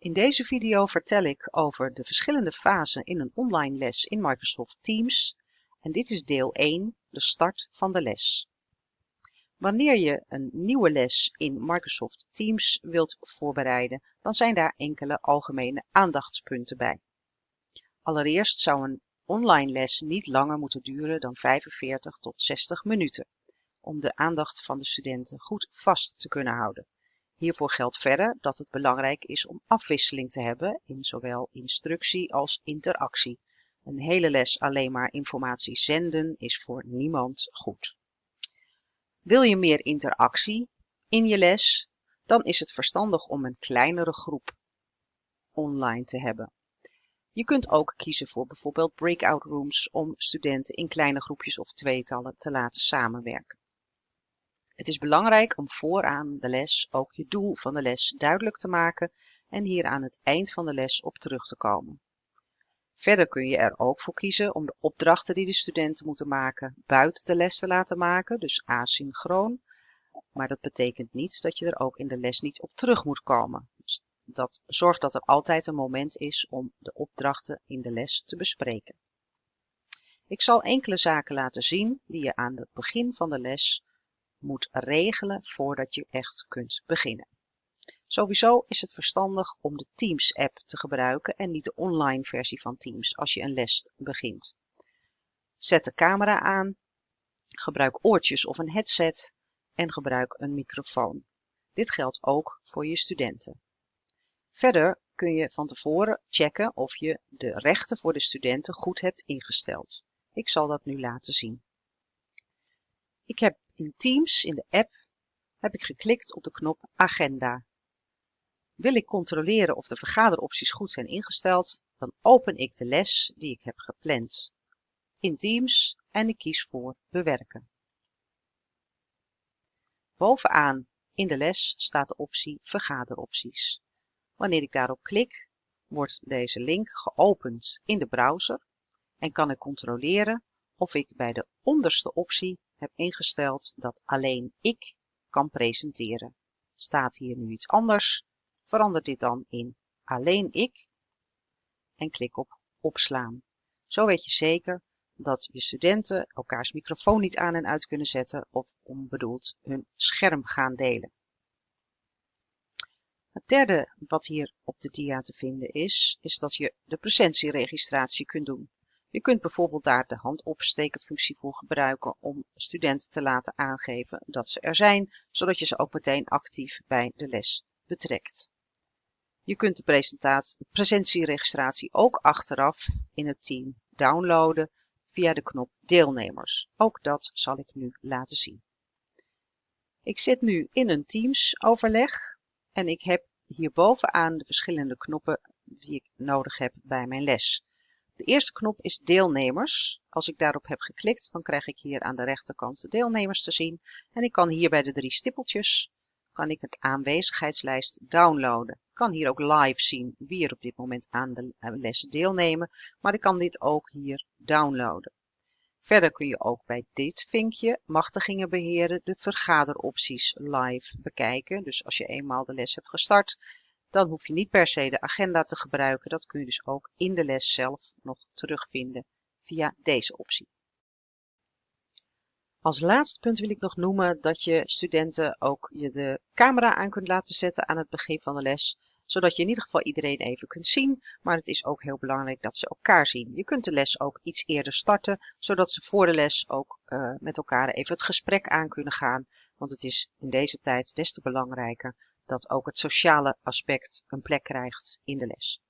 In deze video vertel ik over de verschillende fasen in een online les in Microsoft Teams en dit is deel 1, de start van de les. Wanneer je een nieuwe les in Microsoft Teams wilt voorbereiden, dan zijn daar enkele algemene aandachtspunten bij. Allereerst zou een online les niet langer moeten duren dan 45 tot 60 minuten, om de aandacht van de studenten goed vast te kunnen houden. Hiervoor geldt verder dat het belangrijk is om afwisseling te hebben in zowel instructie als interactie. Een hele les alleen maar informatie zenden is voor niemand goed. Wil je meer interactie in je les, dan is het verstandig om een kleinere groep online te hebben. Je kunt ook kiezen voor bijvoorbeeld breakout rooms om studenten in kleine groepjes of tweetallen te laten samenwerken. Het is belangrijk om vooraan de les ook je doel van de les duidelijk te maken en hier aan het eind van de les op terug te komen. Verder kun je er ook voor kiezen om de opdrachten die de studenten moeten maken buiten de les te laten maken, dus asynchroon. Maar dat betekent niet dat je er ook in de les niet op terug moet komen. Dus dat zorgt dat er altijd een moment is om de opdrachten in de les te bespreken. Ik zal enkele zaken laten zien die je aan het begin van de les moet regelen voordat je echt kunt beginnen. Sowieso is het verstandig om de Teams app te gebruiken en niet de online versie van Teams als je een les begint. Zet de camera aan, gebruik oortjes of een headset en gebruik een microfoon. Dit geldt ook voor je studenten. Verder kun je van tevoren checken of je de rechten voor de studenten goed hebt ingesteld. Ik zal dat nu laten zien. Ik heb in Teams, in de app, heb ik geklikt op de knop Agenda. Wil ik controleren of de vergaderopties goed zijn ingesteld, dan open ik de les die ik heb gepland in Teams en ik kies voor Bewerken. Bovenaan in de les staat de optie Vergaderopties. Wanneer ik daarop klik, wordt deze link geopend in de browser en kan ik controleren of ik bij de onderste optie heb ingesteld dat alleen ik kan presenteren. Staat hier nu iets anders, verander dit dan in alleen ik en klik op opslaan. Zo weet je zeker dat je studenten elkaars microfoon niet aan en uit kunnen zetten of onbedoeld hun scherm gaan delen. Het derde wat hier op de dia te vinden is, is dat je de presentieregistratie kunt doen. Je kunt bijvoorbeeld daar de handopstekenfunctie voor gebruiken om studenten te laten aangeven dat ze er zijn, zodat je ze ook meteen actief bij de les betrekt. Je kunt de presentieregistratie ook achteraf in het team downloaden via de knop deelnemers. Ook dat zal ik nu laten zien. Ik zit nu in een Teams overleg en ik heb hier bovenaan de verschillende knoppen die ik nodig heb bij mijn les. De eerste knop is deelnemers. Als ik daarop heb geklikt, dan krijg ik hier aan de rechterkant de deelnemers te zien. En ik kan hier bij de drie stippeltjes, kan ik het aanwezigheidslijst downloaden. Ik kan hier ook live zien wie er op dit moment aan de les deelnemen. Maar ik kan dit ook hier downloaden. Verder kun je ook bij dit vinkje machtigingen beheren de vergaderopties live bekijken. Dus als je eenmaal de les hebt gestart, dan hoef je niet per se de agenda te gebruiken. Dat kun je dus ook in de les zelf nog terugvinden via deze optie. Als laatste punt wil ik nog noemen dat je studenten ook je de camera aan kunt laten zetten aan het begin van de les, zodat je in ieder geval iedereen even kunt zien, maar het is ook heel belangrijk dat ze elkaar zien. Je kunt de les ook iets eerder starten, zodat ze voor de les ook uh, met elkaar even het gesprek aan kunnen gaan, want het is in deze tijd des te belangrijker dat ook het sociale aspect een plek krijgt in de les.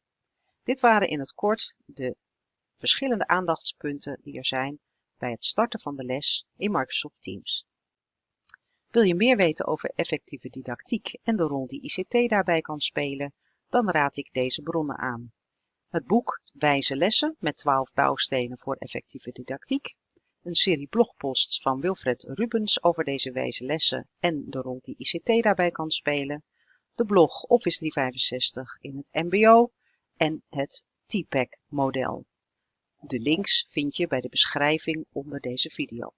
Dit waren in het kort de verschillende aandachtspunten die er zijn bij het starten van de les in Microsoft Teams. Wil je meer weten over effectieve didactiek en de rol die ICT daarbij kan spelen, dan raad ik deze bronnen aan. Het boek Wijze lessen met 12 bouwstenen voor effectieve didactiek, een serie blogposts van Wilfred Rubens over deze wijze lessen en de rol die ICT daarbij kan spelen, de blog Office 365 in het mbo en het TPAC model. De links vind je bij de beschrijving onder deze video.